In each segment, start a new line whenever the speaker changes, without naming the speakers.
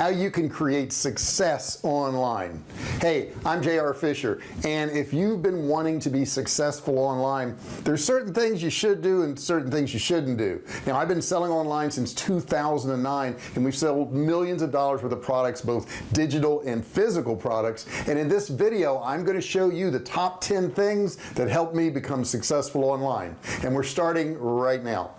how you can create success online. Hey I'm JR Fisher and if you've been wanting to be successful online there's certain things you should do and certain things you shouldn't do. Now I've been selling online since 2009 and we've sold millions of dollars worth of products both digital and physical products. And in this video I'm going to show you the top 10 things that helped me become successful online. And we're starting right now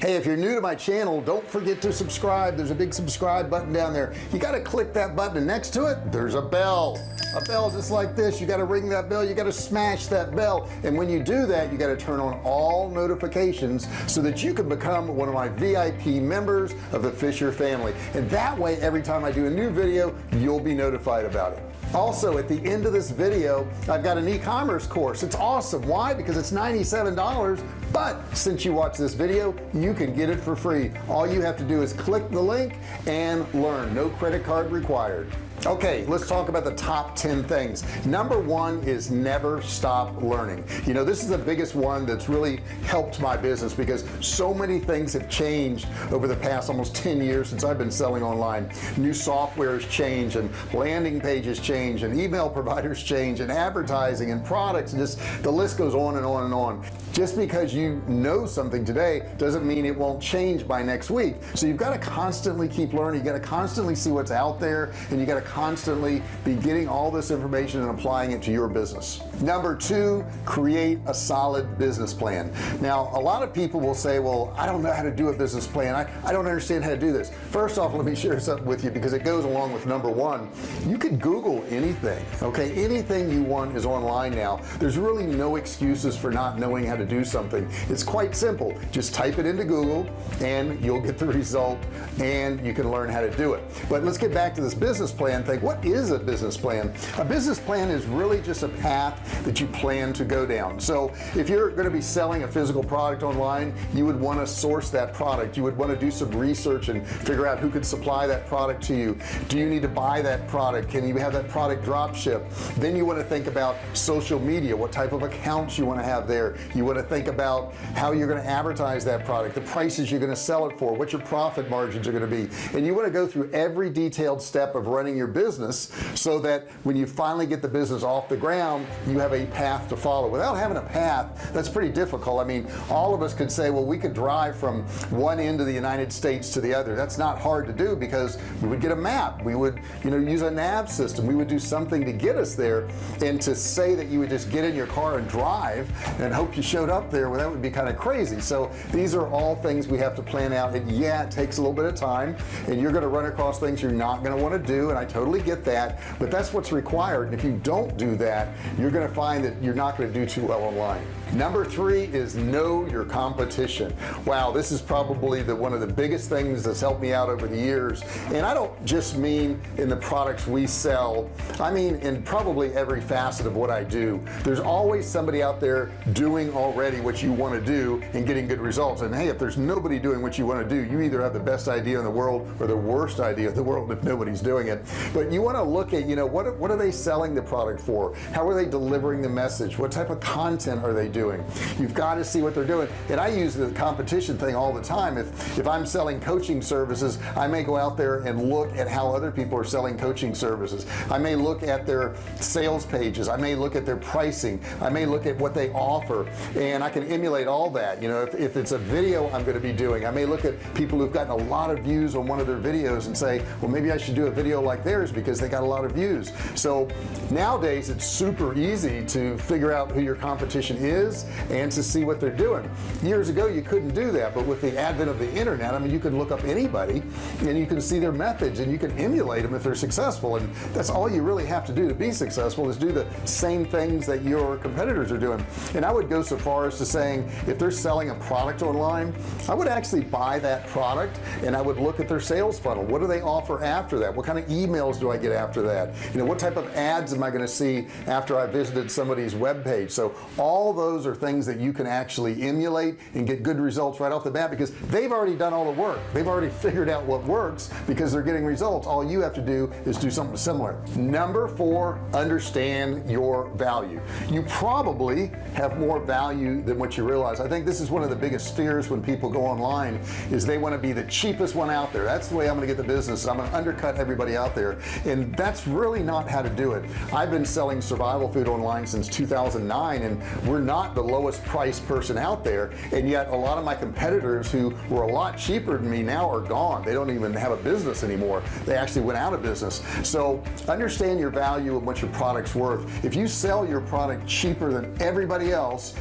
hey if you're new to my channel don't forget to subscribe. There's a big subscribe button down there. You got to click that button and next to it there's a bell. A bell just like this. You got to ring that bell. You got to smash that bell. And when you do that you got to turn on all notifications so that you can become one of my VIP members of the Fisher family. And that way every time I do a new video you'll be notified about it also at the end of this video I've got an e-commerce course. It's awesome. Why? Because it's $97 but since you watch this video you can get it for free. All you have to do is click the link and learn. No credit card required okay let's talk about the top 10 things. Number one is never stop learning. You know this is the biggest one that's really helped my business because so many things have changed over the past almost 10 years since I've been selling online. New software has changed and landing pages change and email providers change and advertising and products and just the list goes on and on and on just because you know something today doesn't mean it won't change by next week. So you've got to constantly keep learning. You got to constantly see what's out there and you got to constantly be getting all this information and applying it to your business. Number two create a solid business plan. Now a lot of people will say well I don't know how to do a business plan. I, I don't understand how to do this. First off let me share something with you because it goes along with number one. You can google anything okay? Anything you want is online now. There's really no excuses for not knowing how to do something. It's quite simple. Just type it into Google and you'll get the result and you can learn how to do it. But let's get back to this business plan thing. What is a business plan? A business plan is really just a path that you plan to go down. So if you're going to be selling a physical product online you would want to source that product. You would want to do some research and figure out who could supply that product to you. Do you need to buy that product? Can you have that product drop ship then you want to think about social media what type of accounts you want to have there. You want to think about how you're going to advertise that product the prices you're going to sell it for what your profit margins are going to be. And you want to go through every detailed step of running your business so that when you finally get the business off the ground you have a path to follow. Without having a path that's pretty difficult. I mean all of us could say well we could drive from one end of the United States to the other. That's not hard to do because we would get a map. We would you know use a nav system. We would do something to get us there. And to say that you would just get in your car and drive and hope you showed up there well that would be kind of crazy. So these are all things we have to plan out and yeah it takes a little bit of time and you're going to run across things you're not going to want to do and I totally get that but that's what's required and if you don't do that you're going to find that you're not going to do too well online number three is know your competition. Wow this is probably the one of the biggest things that's helped me out over the years. And I don't just mean in the products we sell. I mean in probably every facet of what I do. There's always somebody out there doing already what you want to do and getting good results. And hey if there's nobody doing what you want to do you either have the best idea in the world or the worst idea in the world if nobody's doing it. But you want to look at you know what what are they selling the product for? How are they delivering the message? What type of content are they doing doing. You've got to see what they're doing. And I use the competition thing all the time. If if I'm selling coaching services I may go out there and look at how other people are selling coaching services. I may look at their sales pages. I may look at their pricing. I may look at what they offer. And I can emulate all that. You know if, if it's a video I'm going to be doing I may look at people who've gotten a lot of views on one of their videos and say well maybe I should do a video like theirs because they got a lot of views. So nowadays it's super easy to figure out who your competition is is and to see what they're doing. Years ago you couldn't do that but with the advent of the internet I mean you can look up anybody and you can see their methods and you can emulate them if they're successful and that's all you really have to do to be successful is do the same things that your competitors are doing. And I would go so far as to saying if they're selling a product online I would actually buy that product and I would look at their sales funnel. What do they offer after that? What kind of emails do I get after that? You know what type of ads am I going to see after I visited somebody's web page so all those are things that you can actually emulate and get good results right off the bat because they've already done all the work. They've already figured out what works because they're getting results. All you have to do is do something similar. Number four understand your value. You probably have more value than what you realize. I think this is one of the biggest fears when people go online is they want to be the cheapest one out there. That's the way I'm gonna get the business. I'm gonna undercut everybody out there. And that's really not how to do it. I've been selling survival food online since 2009 and we're not the lowest price person out there and yet a lot of my competitors who were a lot cheaper than me now are gone. They don't even have a business anymore. They actually went out of business. So understand your value and what your product's worth. If you sell your product cheaper than everybody else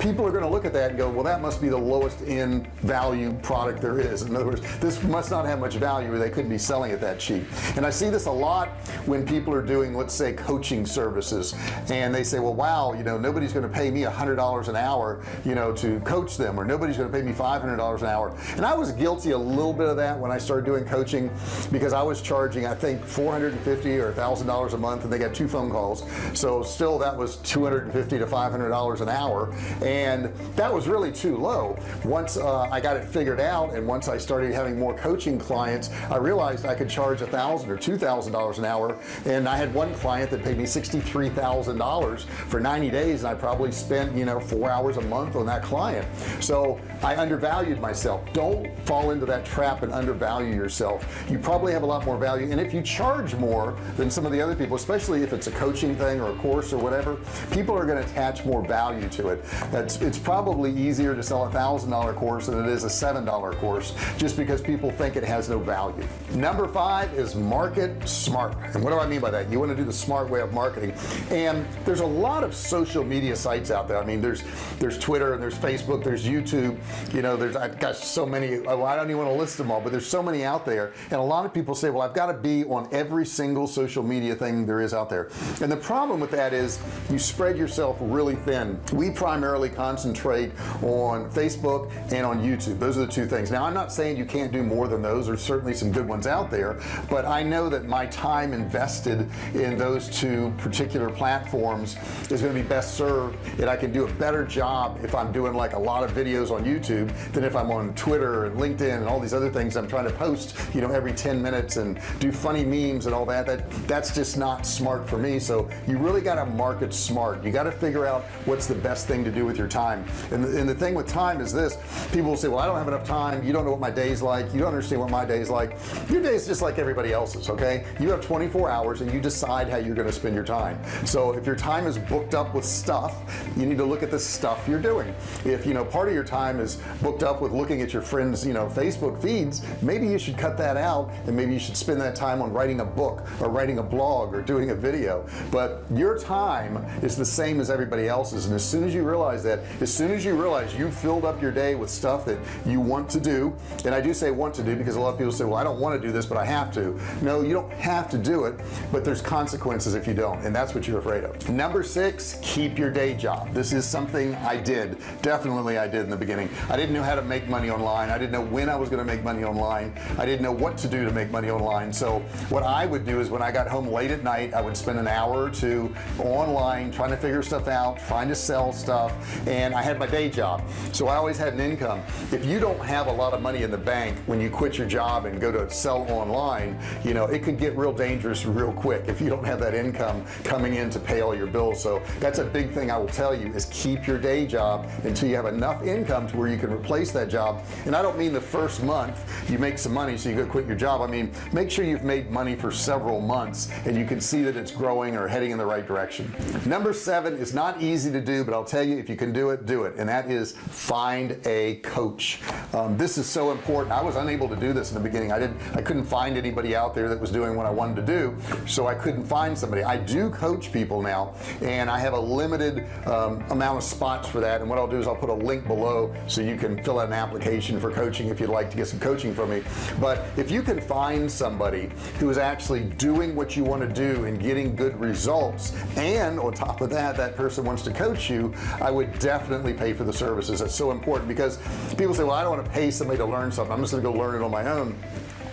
people are going to look at that and go well that must be the lowest in value product there is. In other words this must not have much value or they couldn't be selling it that cheap. And I see this a lot when people are doing let's say coaching services and they say well wow you know nobody's going to pay me a hundred dollars an hour you know to coach them or nobody's going to pay me $500 an hour. And I was guilty a little bit of that when I started doing coaching because I was charging I think 450 or a thousand dollars a month and they got two phone calls. So still that was 250 to 500 dollars an hour. And that was really too low. Once uh, I got it figured out and once I started having more coaching clients I realized I could charge a thousand or two thousand dollars an hour. And I had one client that paid me $63,000 for 90 days and I probably spent you know four hours a month on that client. So I undervalued myself. Don't fall into that trap and undervalue yourself. You probably have a lot more value. And if you charge more than some of the other people especially if it's a coaching thing or a course or whatever people are going to attach more value to it. That's it's probably easier to sell a thousand dollar course than it is a seven dollar course just because people think it has no value. Number five is market smart. And what do I mean by that? You want to do the smart way of marketing. And there's a lot of social media sites out there mean there's there's Twitter and there's Facebook there's YouTube you know there's I've got so many I don't even want to list them all but there's so many out there. And a lot of people say well I've got to be on every single social media thing there is out there. And the problem with that is you spread yourself really thin. We primarily concentrate on Facebook and on YouTube. Those are the two things. Now I'm not saying you can't do more than those. There's certainly some good ones out there but I know that my time invested in those two particular platforms is going to be best served and I can do a better job if I'm doing like a lot of videos on YouTube than if I'm on Twitter and LinkedIn and all these other things I'm trying to post you know every 10 minutes and do funny memes and all that. That that's just not smart for me. So you really got to market smart. You got to figure out what's the best thing to do with your time. And the, and the thing with time is this. People will say well I don't have enough time. You don't know what my day's like. You don't understand what my day's like. Your day's just like everybody else's okay? You have 24 hours and you decide how you're going to spend your time. So if your time is booked up with stuff you need to look at the stuff you're doing. If you know part of your time is booked up with looking at your friends you know Facebook feeds maybe you should cut that out and maybe you should spend that time on writing a book or writing a blog or doing a video. But your time is the same as everybody else's. And as soon as you realize that as soon as you realize you filled up your day with stuff that you want to do and I do say want to do because a lot of people say well I don't want to do this but I have to. No you don't have to do it but there's consequences if you don't and that's what you're afraid of. Number six keep your day job. This is something I did. Definitely I did in the beginning. I didn't know how to make money online. I didn't know when I was going to make money online. I didn't know what to do to make money online. So what I would do is when I got home late at night I would spend an hour or two online trying to figure stuff out trying to sell stuff and I had my day job. So I always had an income. If you don't have a lot of money in the bank when you quit your job and go to sell online you know it could get real dangerous real quick if you don't have that income coming in to pay all your bills. So that's a big thing I will tell you is keep your day job until you have enough income to where you can replace that job. And I don't mean the first month you make some money so you go quit your job. I mean make sure you've made money for several months and you can see that it's growing or heading in the right direction. Number seven is not easy to do but I'll tell you if you can do it do it. And that is find a coach. Um, this is so important. I was unable to do this in the beginning. I didn't I couldn't find anybody out there that was doing what I wanted to do so I couldn't find somebody. I do coach people now and I have a limited um, amount of spots for that and what I'll do is I'll put a link below so you can fill out an application for coaching if you'd like to get some coaching from me. But if you can find somebody who is actually doing what you want to do and getting good results and on top of that that person wants to coach you I would definitely pay for the services. That's so important because people say well I don't want to pay somebody to learn something. I'm just gonna go learn it on my own.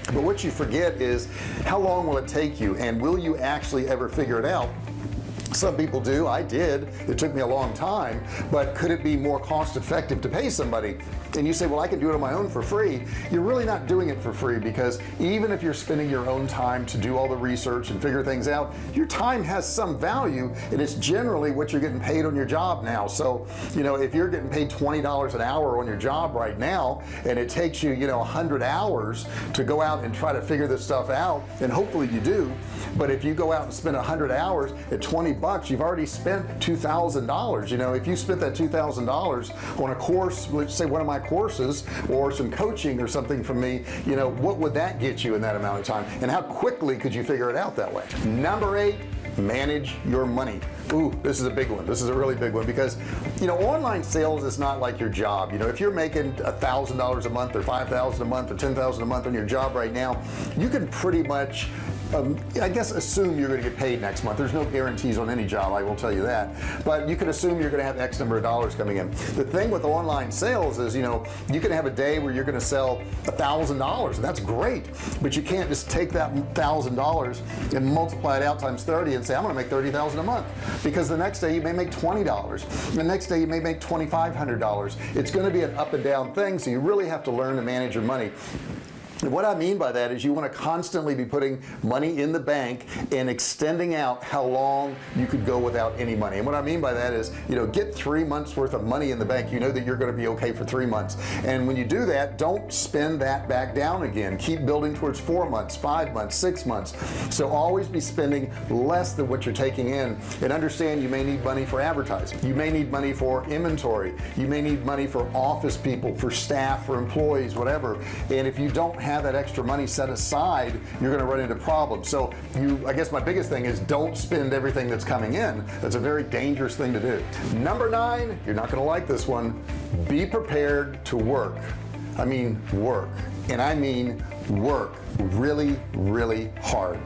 But what you forget is how long will it take you and will you actually ever figure it out some people do. I did. It took me a long time but could it be more cost effective to pay somebody? And you say well I can do it on my own for free. You're really not doing it for free because even if you're spending your own time to do all the research and figure things out your time has some value and it's generally what you're getting paid on your job now. So you know if you're getting paid $20 an hour on your job right now and it takes you you know 100 hours to go out and try to figure this stuff out and hopefully you do. But if you go out and spend 100 hours at 20 bucks you've already spent $2,000 you know if you spent that $2,000 on a course let's say one of my courses or some coaching or something from me you know what would that get you in that amount of time? And how quickly could you figure it out that way? Number eight manage your money. Ooh, this is a big one. This is a really big one because you know online sales is not like your job. You know if you're making a thousand dollars a month or five thousand a month or ten thousand a month on your job right now you can pretty much um, I guess assume you're to get paid next month. There's no guarantees on any job I will tell you that. But you can assume you're to have X number of dollars coming in. The thing with online sales is you know you can have a day where you're to sell a thousand dollars and that's great. But you can't just take that thousand dollars and multiply it out times 30 and say I'm gonna make 30,000 a month. Because the next day you may make $20 the next day you may make $2,500 it's to be an up and down thing so you really have to learn to manage your money what I mean by that is you want to constantly be putting money in the bank and extending out how long you could go without any money. And what I mean by that is you know get three months worth of money in the bank. You know that you're going to be okay for three months. And when you do that don't spend that back down again. Keep building towards four months five months six months. So always be spending less than what you're taking in. And understand you may need money for advertising. You may need money for inventory. You may need money for office people for staff for employees whatever. And if you don't have have that extra money set aside you're going to run into problems. So you I guess my biggest thing is don't spend everything that's coming in. That's a very dangerous thing to do. Number nine you're not going to like this one be prepared to work. I mean work. And I mean work really really hard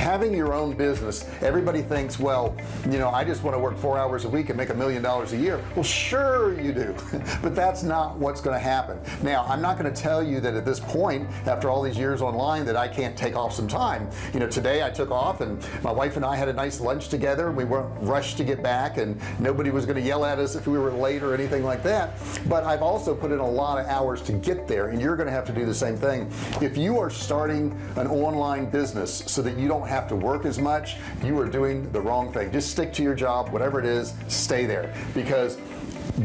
having your own business everybody thinks well you know I just want to work four hours a week and make a million dollars a year. Well sure you do but that's not what's going to happen. Now I'm not going to tell you that at this point after all these years online that I can't take off some time. You know today I took off and my wife and I had a nice lunch together. We weren't rushed to get back and nobody was going to yell at us if we were late or anything like that. But I've also put in a lot of hours to get there and you're going to have to do the same thing. If you are starting an online business so that you don't have to work as much you are doing the wrong thing. Just stick to your job whatever it is stay there. Because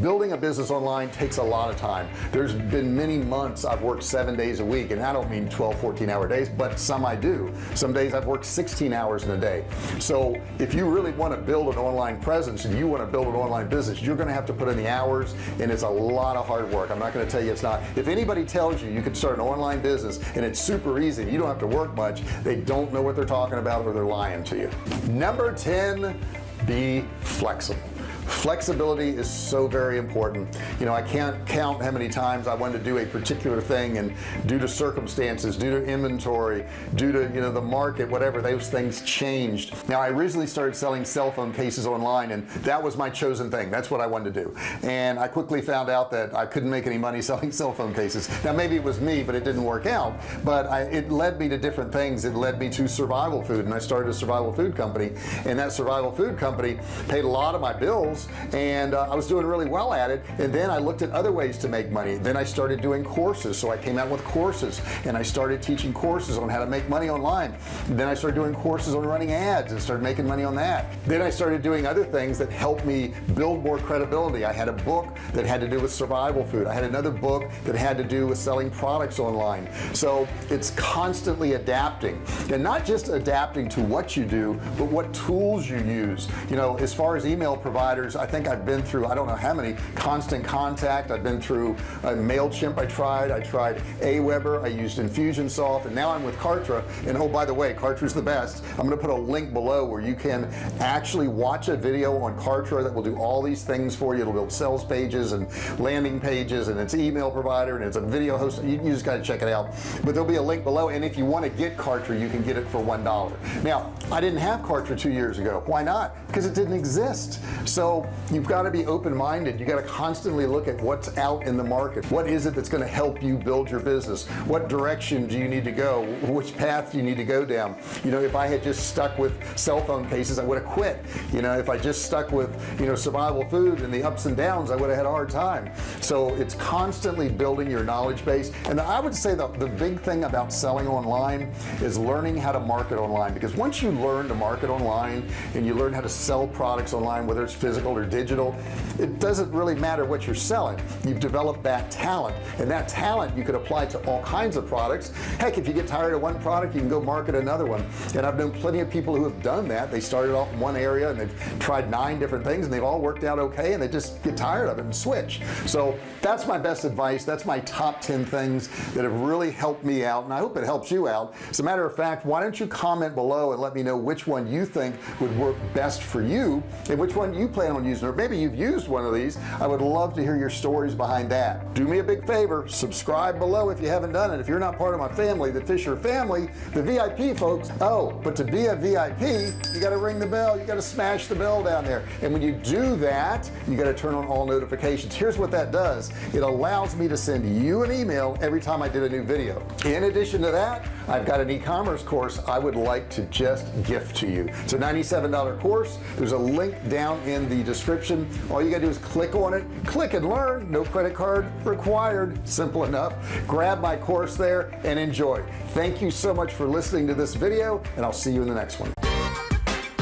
building a business online takes a lot of time. There's been many months I've worked seven days a week and I don't mean 12 14 hour days but some I do. Some days I've worked 16 hours in a day. So if you really want to build an online presence and you want to build an online business you're going to have to put in the hours and it's a lot of hard work. I'm not going to tell you it's not. If anybody tells you you can start an online business and it's super easy you don't have to work much they don't know what they're talking about or they're lying to you. Number 10 be flexible flexibility is so very important. You know I can't count how many times I wanted to do a particular thing and due to circumstances due to inventory due to you know the market whatever those things changed. Now I originally started selling cell phone cases online and that was my chosen thing. That's what I wanted to do. And I quickly found out that I couldn't make any money selling cell phone cases. Now maybe it was me but it didn't work out. But I, it led me to different things. It led me to survival food and I started a survival food company. And that survival food company paid a lot of my bills and uh, I was doing really well at it and then I looked at other ways to make money. Then I started doing courses so I came out with courses and I started teaching courses on how to make money online. Then I started doing courses on running ads and started making money on that. Then I started doing other things that helped me build more credibility. I had a book that had to do with survival food. I had another book that had to do with selling products online. So it's constantly adapting and not just adapting to what you do but what tools you use. You know as far as email providers I think I've been through I don't know how many Constant Contact. I've been through uh, MailChimp I tried. I tried Aweber. I used Infusionsoft. And now I'm with Kartra. And oh by the way Kartra's the best. I'm gonna put a link below where you can actually watch a video on Kartra that will do all these things for you. It'll build sales pages and landing pages and it's email provider and it's a video host. You, you just got to check it out. But there'll be a link below and if you want to get Kartra you can get it for one dollar. Now I didn't have Kartra two years ago. Why not? Because it didn't exist. So you've got to be open-minded. You got to constantly look at what's out in the market. What is it that's going to help you build your business? What direction do you need to go? Which path do you need to go down? You know if I had just stuck with cell phone cases I would have quit. You know if I just stuck with you know survival food and the ups and downs I would have had a hard time. So it's constantly building your knowledge base. And I would say that the big thing about selling online is learning how to market online. Because once you learn to market online and you learn how to sell products online whether it's physical or digital it doesn't really matter what you're selling. You've developed that talent and that talent you could apply to all kinds of products. Heck if you get tired of one product you can go market another one. And I've known plenty of people who have done that. They started off in one area and they've tried nine different things and they've all worked out okay and they just get tired of it and switch. So that's my best advice. That's my top 10 things that have really helped me out and I hope it helps you out. As a matter of fact why don't you comment below and let me know which one you think would work best for you and which one you plan using or maybe you've used one of these. I would love to hear your stories behind that. Do me a big favor subscribe below if you haven't done it. If you're not part of my family the Fisher family the VIP folks oh but to be a VIP you got to ring the bell. You got to smash the bell down there. And when you do that you got to turn on all notifications. Here's what that does. It allows me to send you an email every time I did a new video. In addition to that I've got an e-commerce course I would like to just gift to you. It's a $97 course. There's a link down in the description all you gotta do is click on it click and learn no credit card required simple enough grab my course there and enjoy thank you so much for listening to this video and I'll see you in the next one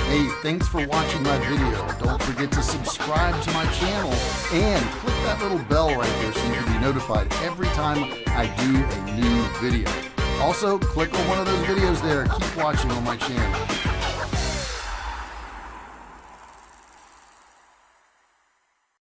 Hey, thanks for watching my video. Don't forget to subscribe to my channel and click that little bell right there so you can be notified every time I do a new video. Also, click on one of those videos there. Keep watching on my channel.